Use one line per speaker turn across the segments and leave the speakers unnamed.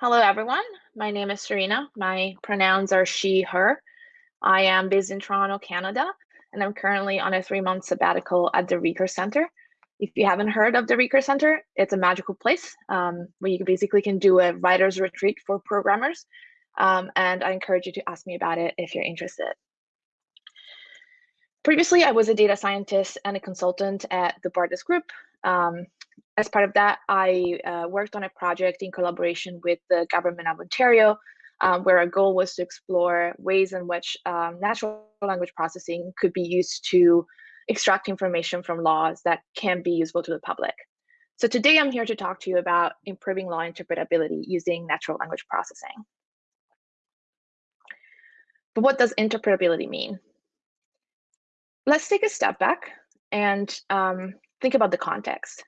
Hello, everyone. My name is Serena. My pronouns are she, her. I am based in Toronto, Canada, and I'm currently on a three month sabbatical at the Recurse Center. If you haven't heard of the Recurse Center, it's a magical place um, where you basically can do a writer's retreat for programmers. Um, and I encourage you to ask me about it if you're interested. Previously, I was a data scientist and a consultant at the Bartus Group. Um, as part of that, I uh, worked on a project in collaboration with the government of Ontario, um, where our goal was to explore ways in which um, natural language processing could be used to extract information from laws that can be useful to the public. So today I'm here to talk to you about improving law interpretability using natural language processing. But what does interpretability mean? Let's take a step back and um, think about the context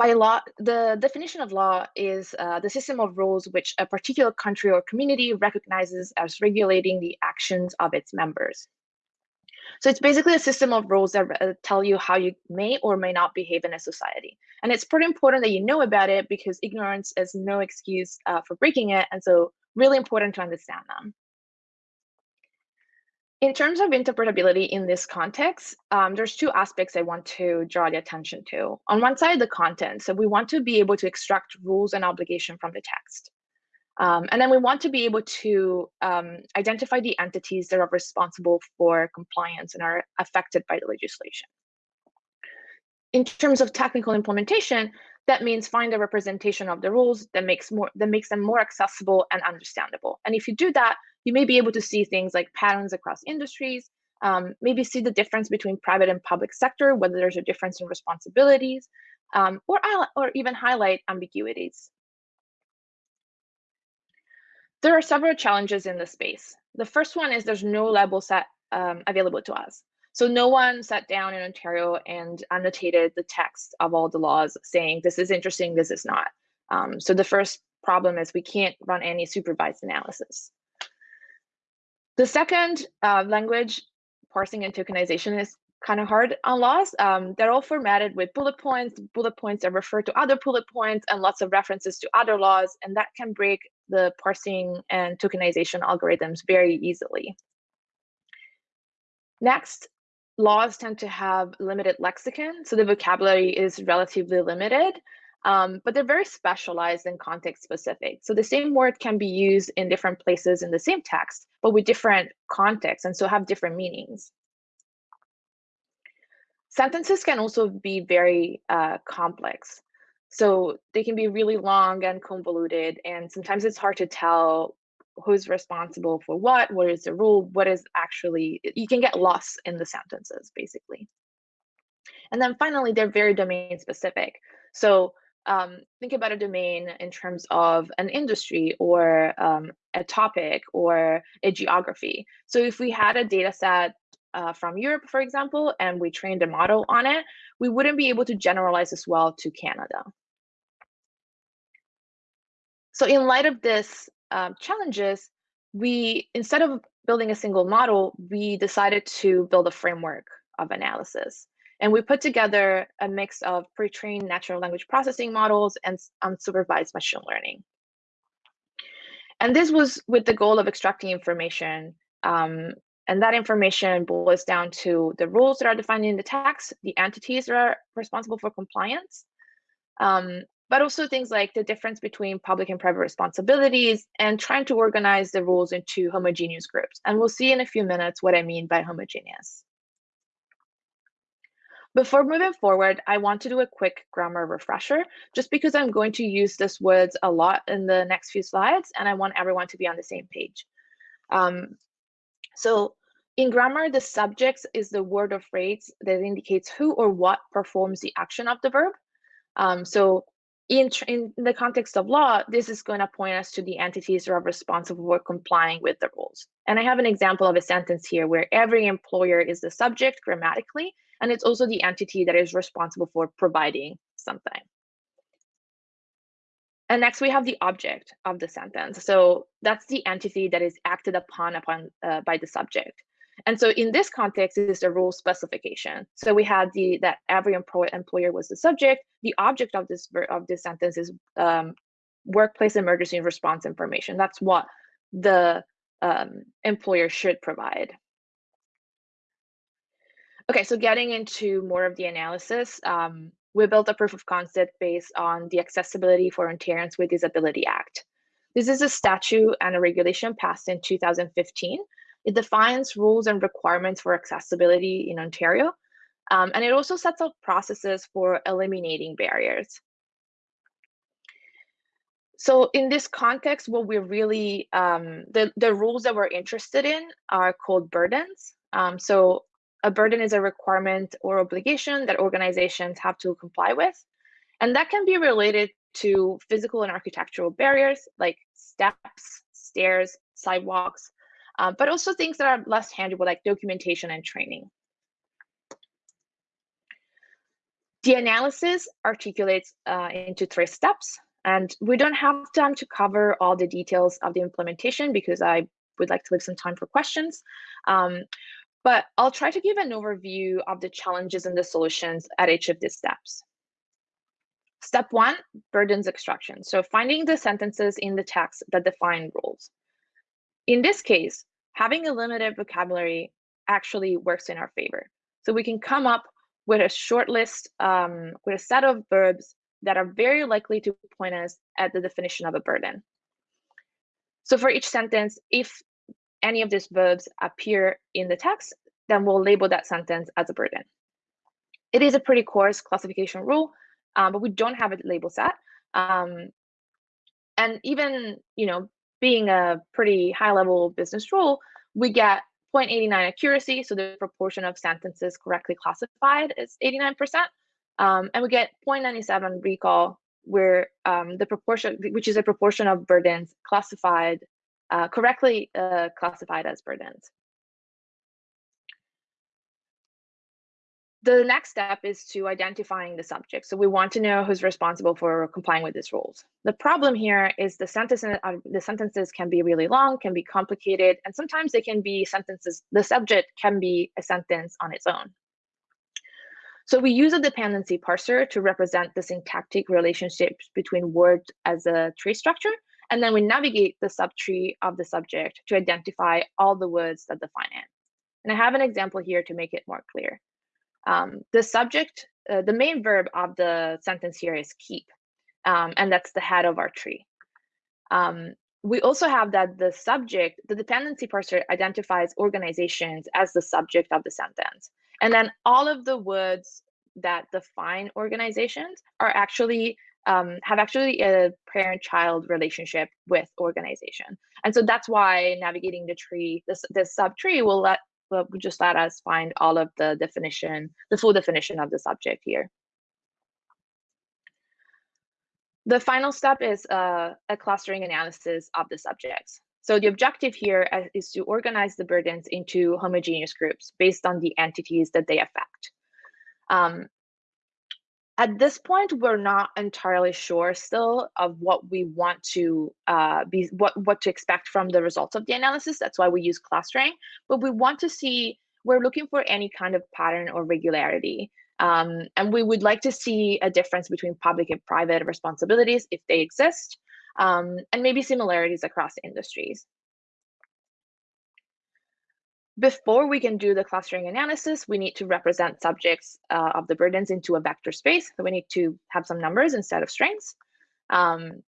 by law, the definition of law is uh, the system of rules which a particular country or community recognizes as regulating the actions of its members. So it's basically a system of rules that uh, tell you how you may or may not behave in a society. And it's pretty important that you know about it because ignorance is no excuse uh, for breaking it. And so really important to understand them. In terms of interpretability in this context, um, there's two aspects I want to draw the attention to. On one side, the content. So we want to be able to extract rules and obligation from the text. Um, and then we want to be able to um, identify the entities that are responsible for compliance and are affected by the legislation. In terms of technical implementation, that means find a representation of the rules that makes more that makes them more accessible and understandable. And if you do that, you may be able to see things like patterns across industries, um, maybe see the difference between private and public sector, whether there's a difference in responsibilities, um, or, or even highlight ambiguities. There are several challenges in this space. The first one is there's no label set um, available to us. So no one sat down in Ontario and annotated the text of all the laws saying this is interesting, this is not. Um, so the first problem is we can't run any supervised analysis. The second uh, language parsing and tokenization is kind of hard on laws. Um, they're all formatted with bullet points, bullet points that refer to other bullet points and lots of references to other laws, and that can break the parsing and tokenization algorithms very easily. Next, laws tend to have limited lexicon, so the vocabulary is relatively limited um, but they're very specialized and context specific. So the same word can be used in different places in the same text, but with different contexts and so have different meanings. Sentences can also be very uh, complex. So they can be really long and convoluted, and sometimes it's hard to tell who's responsible for what, what is the rule, what is actually, you can get lost in the sentences basically. And then finally, they're very domain specific. So um, think about a domain in terms of an industry or um, a topic or a geography. So if we had a data set uh, from Europe, for example, and we trained a model on it, we wouldn't be able to generalize as well to Canada. So in light of this um, challenges, we, instead of building a single model, we decided to build a framework of analysis. And we put together a mix of pre-trained natural language processing models and unsupervised machine learning. And this was with the goal of extracting information. Um, and that information boils down to the rules that are defined in the text, the entities that are responsible for compliance, um, but also things like the difference between public and private responsibilities and trying to organize the rules into homogeneous groups. And we'll see in a few minutes what I mean by homogeneous. Before moving forward, I want to do a quick grammar refresher, just because I'm going to use this words a lot in the next few slides, and I want everyone to be on the same page. Um, so in grammar, the subject is the word or phrase that indicates who or what performs the action of the verb. Um, so in, in the context of law, this is going to point us to the entities that are responsible for complying with the rules. And I have an example of a sentence here where every employer is the subject grammatically, and it's also the entity that is responsible for providing something. And next we have the object of the sentence. So that's the entity that is acted upon upon uh, by the subject. And so in this context, it is the rule specification. So we had the that every employer employer was the subject. The object of this of this sentence is um, workplace emergency response information. That's what the um, employer should provide. Okay, so getting into more of the analysis, um, we built a proof of concept based on the Accessibility for Ontarians with Disability Act. This is a statute and a regulation passed in 2015. It defines rules and requirements for accessibility in Ontario, um, and it also sets out processes for eliminating barriers. So in this context, what we're really, um, the, the rules that we're interested in are called burdens. Um, so a burden is a requirement or obligation that organizations have to comply with. And that can be related to physical and architectural barriers like steps, stairs, sidewalks, uh, but also things that are less tangible like documentation and training. The analysis articulates uh, into three steps, and we don't have time to cover all the details of the implementation because I would like to leave some time for questions. Um, but I'll try to give an overview of the challenges and the solutions at each of these steps. Step one, burdens extraction. So finding the sentences in the text that define rules. In this case, having a limited vocabulary actually works in our favor. So we can come up with a short list, um, with a set of verbs that are very likely to point us at the definition of a burden. So for each sentence, if any of these verbs appear in the text, then we'll label that sentence as a burden. It is a pretty coarse classification rule, um, but we don't have a label set. Um, and even, you know, being a pretty high level business rule, we get 0.89 accuracy, so the proportion of sentences correctly classified is 89%. Um, and we get 0.97 recall, where um, the proportion, which is a proportion of burdens classified, uh, correctly uh, classified as burdens. the next step is to identifying the subject. So we want to know who's responsible for complying with these rules. The problem here is the sentences, uh, the sentences can be really long, can be complicated, and sometimes they can be sentences, the subject can be a sentence on its own. So we use a dependency parser to represent the syntactic relationships between words as a tree structure, and then we navigate the subtree of the subject to identify all the words that define it. And I have an example here to make it more clear. Um, the subject, uh, the main verb of the sentence here is keep, um, and that's the head of our tree. Um, we also have that the subject, the dependency parser identifies organizations as the subject of the sentence. And then all of the words that define organizations are actually um, have actually a parent-child relationship with organization. And so that's why navigating the tree, this, this subtree will let but just let us find all of the definition, the full definition of the subject here. The final step is uh, a clustering analysis of the subjects. So the objective here uh, to organize the burdens into homogeneous groups based on the entities that they affect. Um, at this point, we're not entirely sure still of what we want to uh, be, what, what to expect from the results of the analysis. That's why we use clustering, but we want to see, we're looking for any kind of pattern or regularity. Um, and we would like to see a difference between public and private responsibilities if they exist, um, and maybe similarities across industries. Before we can do the clustering analysis, we need to represent subjects uh, of the burdens into a vector space. So we need to have some numbers instead of strings. Um,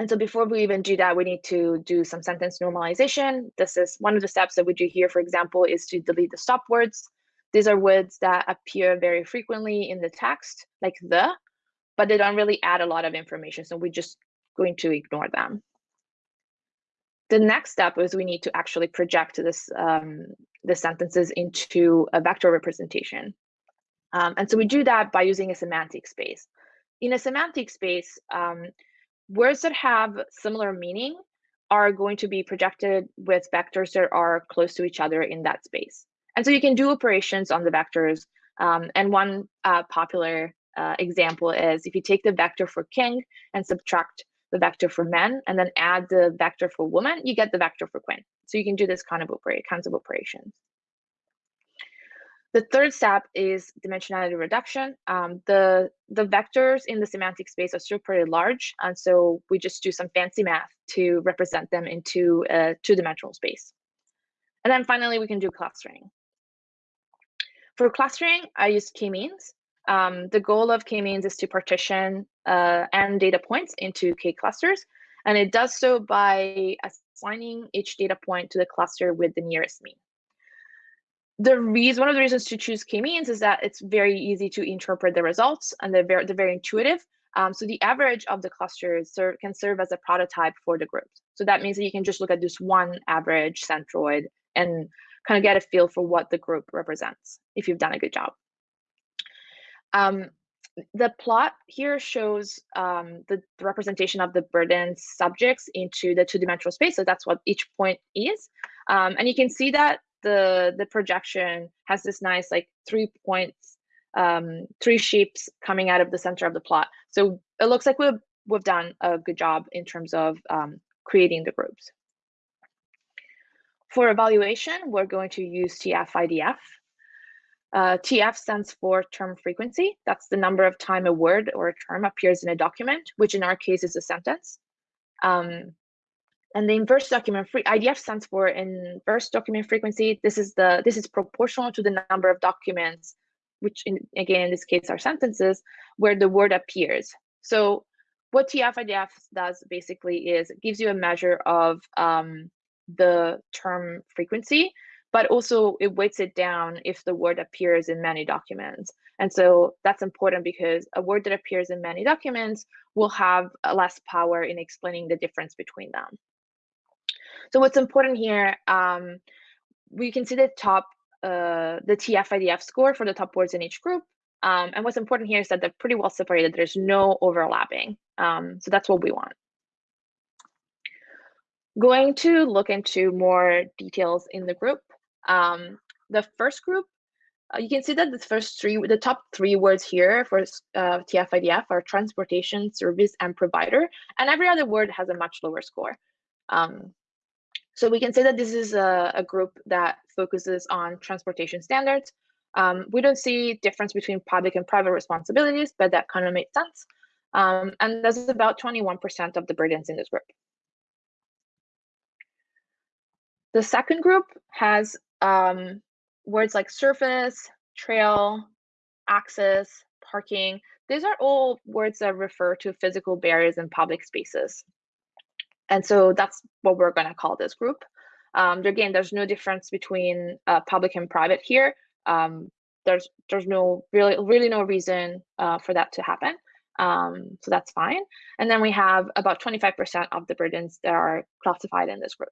and so before we even do that, we need to do some sentence normalization. This is one of the steps that we do here, for example, is to delete the stop words. These are words that appear very frequently in the text, like the, but they don't really add a lot of information. So we're just going to ignore them the next step is we need to actually project this um, the sentences into a vector representation. Um, and so we do that by using a semantic space. In a semantic space, um, words that have similar meaning are going to be projected with vectors that are close to each other in that space. And so you can do operations on the vectors. Um, and one uh, popular uh, example is if you take the vector for king and subtract the vector for men and then add the vector for woman, you get the vector for queen. So you can do this kind of operate, kinds of operations. The third step is dimensionality reduction. Um, the, the vectors in the semantic space are still pretty large, and so we just do some fancy math to represent them into a two-dimensional space. And then finally, we can do clustering. For clustering, I use k-means. Um, the goal of k-means is to partition uh, n data points into k clusters, and it does so by assigning each data point to the cluster with the nearest mean the reason one of the reasons to choose k-means is that it's very easy to interpret the results and they're very, they're very intuitive. Um, so the average of the clusters serve, can serve as a prototype for the group. So that means that you can just look at this one average centroid and kind of get a feel for what the group represents if you've done a good job. Um, the plot here shows um, the, the, representation of the burden subjects into the two-dimensional space. So that's what each point is. Um, and you can see that the the projection has this nice like three points, um, three shapes coming out of the center of the plot. So it looks like we've we've done a good job in terms of um, creating the groups. For evaluation, we're going to use TF-IDF. Uh, TF stands for term frequency. That's the number of time a word or a term appears in a document, which in our case is a sentence. Um, and the inverse document free IDF stands for inverse document frequency. This is the this is proportional to the number of documents, which in, again in this case are sentences, where the word appears. So what TF-IDF does basically is it gives you a measure of um, the term frequency, but also it weights it down if the word appears in many documents. And so that's important because a word that appears in many documents will have less power in explaining the difference between them. So what's important here, um, we can see the top, uh, the TF-IDF score for the top words in each group. Um, and what's important here is that they're pretty well separated. There's no overlapping. Um, so that's what we want. Going to look into more details in the group. Um, the first group, uh, you can see that the first three, the top three words here for uh, TF-IDF are transportation, service, and provider. And every other word has a much lower score. Um, so we can say that this is a, a group that focuses on transportation standards. Um, we don't see difference between public and private responsibilities, but that kind of makes sense. Um, and that's about 21% of the burdens in this group. The second group has um, words like surface, trail, access, parking. These are all words that refer to physical barriers in public spaces. And so that's what we're going to call this group. Um, again, there's no difference between uh, public and private here. Um, there's there's no really really no reason uh, for that to happen. Um, so that's fine. And then we have about 25% of the burdens that are classified in this group.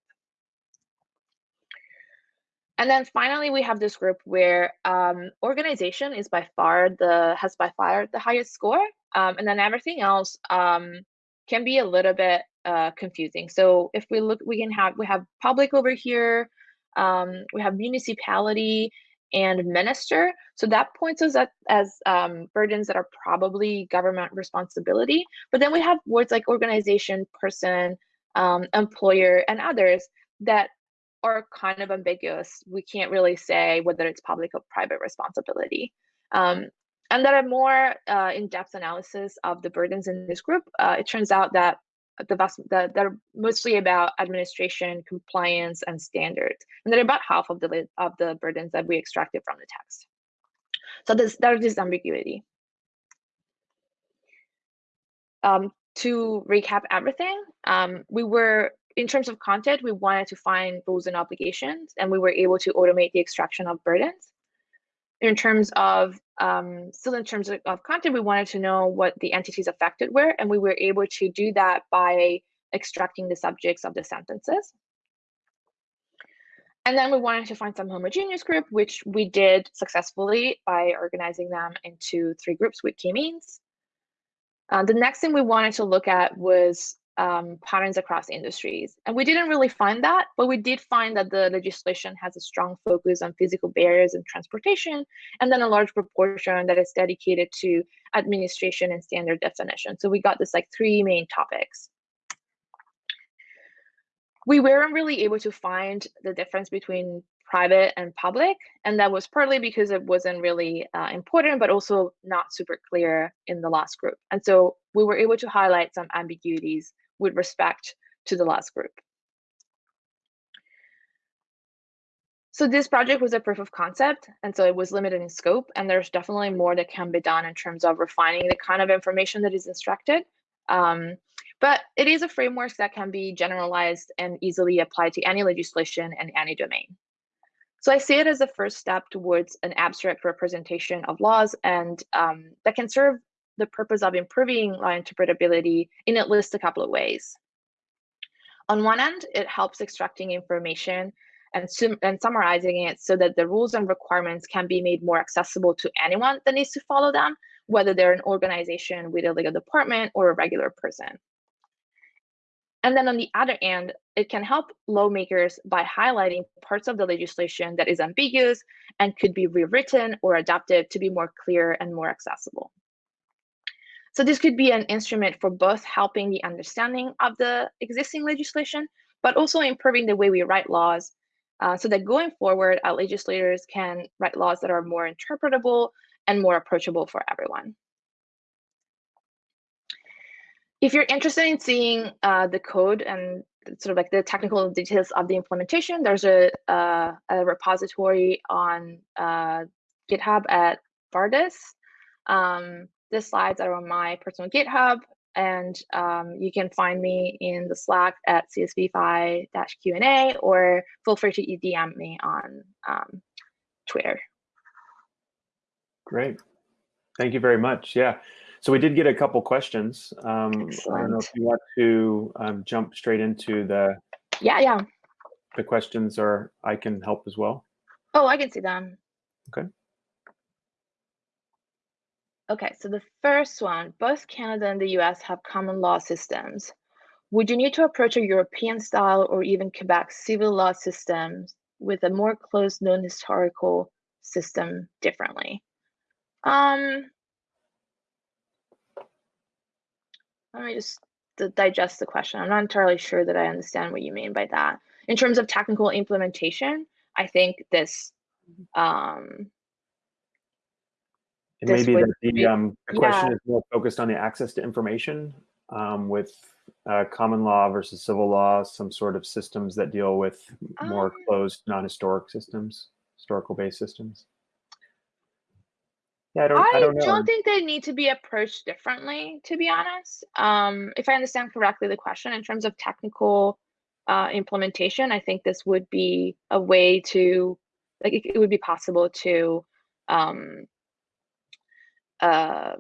And then finally, we have this group where um, organization is by far the has by far the highest score, um, and then everything else um, can be a little bit uh, confusing. So if we look, we can have we have public over here, um, we have municipality and minister. So that points us at as um, burdens that are probably government responsibility. But then we have words like organization, person, um, employer, and others that are kind of ambiguous. We can't really say whether it's public or private responsibility. Um, and there are more uh, in-depth analysis of the burdens in this group. Uh, it turns out that the vast that are mostly about administration, compliance, and standards, and they're about half of the of the burdens that we extracted from the text. So this there's this ambiguity. Um, to recap everything, um, we were in terms of content, we wanted to find rules and obligations, and we were able to automate the extraction of burdens in terms of um, still in terms of, of, content, we wanted to know what the entities affected were, and we were able to do that by extracting the subjects of the sentences. And then we wanted to find some homogeneous group, which we did successfully by organizing them into three groups with k-means. Uh, the next thing we wanted to look at was um, patterns across industries. And we didn't really find that, but we did find that the legislation has a strong focus on physical barriers and transportation, and then a large proportion that is dedicated to administration and standard definition. So we got this like three main topics. We weren't really able to find the difference between private and public. And that was partly because it wasn't really uh, important, but also not super clear in the last group. And so we were able to highlight some ambiguities with respect to the last group. So this project was a proof of concept, and so it was limited in scope, and there's definitely more that can be done in terms of refining the kind of information that is instructed. Um, but it is a framework that can be generalized and easily applied to any legislation and any domain. So I see it as a first step towards an abstract representation of laws and um, that can serve the purpose of improving law interpretability in at least a couple of ways. On one end, it helps extracting information and, and summarizing it so that the rules and requirements can be made more accessible to anyone that needs to follow them, whether they're an organization with a legal department or a regular person. And then on the other end, it can help lawmakers by highlighting parts of the legislation that is ambiguous and could be rewritten or adapted to be more clear and more accessible. So this could be an instrument for both helping the understanding of the existing legislation, but also improving the way we write laws uh, so that going forward, our legislators can write laws that are more interpretable and more approachable for everyone. If you're interested in seeing uh, the code and sort of like the technical details of the implementation, there's a, uh, a repository on uh, GitHub at Vardis. Um, the slides are on my personal GitHub, and um, you can find me in the Slack at csvfi-Q&A or feel free to DM me on um, Twitter.
Great. Thank you very much. Yeah. So we did get a couple questions. Um, I don't know if you want to um, jump straight into the
yeah yeah
the questions, or I can help as well.
Oh, I can see them.
Okay.
Okay, so the first one, both Canada and the US have common law systems. Would you need to approach a European style or even Quebec civil law systems with a more closed, known historical system differently? Um, let me just digest the question. I'm not entirely sure that I understand what you mean by that. In terms of technical implementation, I think this um,
and maybe that the, um, the question yeah. is more focused on the access to information um, with uh, common law versus civil law, some sort of systems that deal with more um, closed, non-historic systems, historical-based systems.
Yeah, I don't. I, I don't, don't, think they need to be approached differently, to be honest. Um, if I understand correctly, the question in terms of technical uh, implementation, I think this would be a way to, like, it, it would be possible to um, um,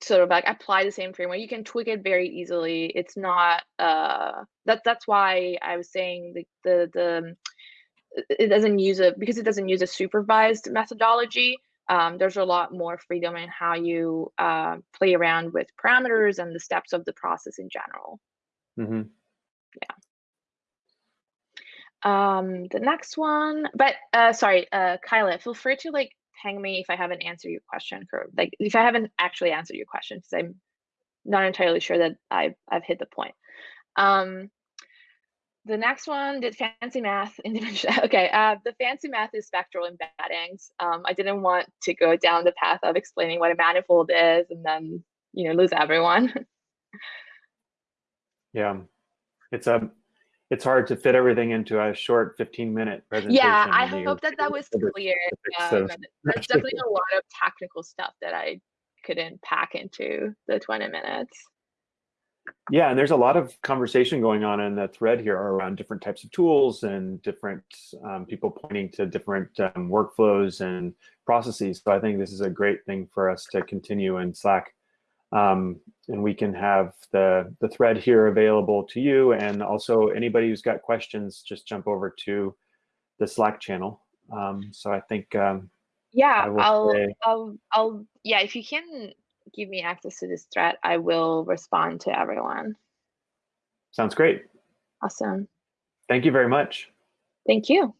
sort of like apply the same framework. You can tweak it very easily. It's not uh, that that's why I was saying the the the it doesn't use a because it doesn't use a supervised methodology. Um, there's a lot more freedom in how you uh, play around with parameters and the steps of the process in general.
Mm-hmm.
Yeah. Um, the next one, but uh, sorry, uh, Kyla, feel free to like hang me if I haven't answered your question, or like if I haven't actually answered your question, because I'm not entirely sure that I've I've hit the point. Um, the next one did fancy math in dimension. Okay, uh, the fancy math is spectral embeddings. Um, I didn't want to go down the path of explaining what a manifold is and then you know lose everyone.
yeah, it's a it's hard to fit everything into a short 15 minute presentation.
Yeah, I hope that that was clear. Um, there's definitely a lot of technical stuff that I couldn't pack into the 20 minutes.
Yeah, and there's a lot of conversation going on in the thread here around different types of tools and different um, people pointing to different um, workflows and processes. So I think this is a great thing for us to continue in Slack um, and we can have the, the thread here available to you. And also anybody who's got questions, just jump over to the Slack channel. Um, so I think, um,
yeah, I'll, say, I'll, I'll, yeah, if you can give me access to this thread, I will respond to everyone.
Sounds great.
Awesome.
Thank you very much.
Thank you.